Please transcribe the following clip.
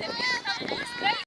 Yeah.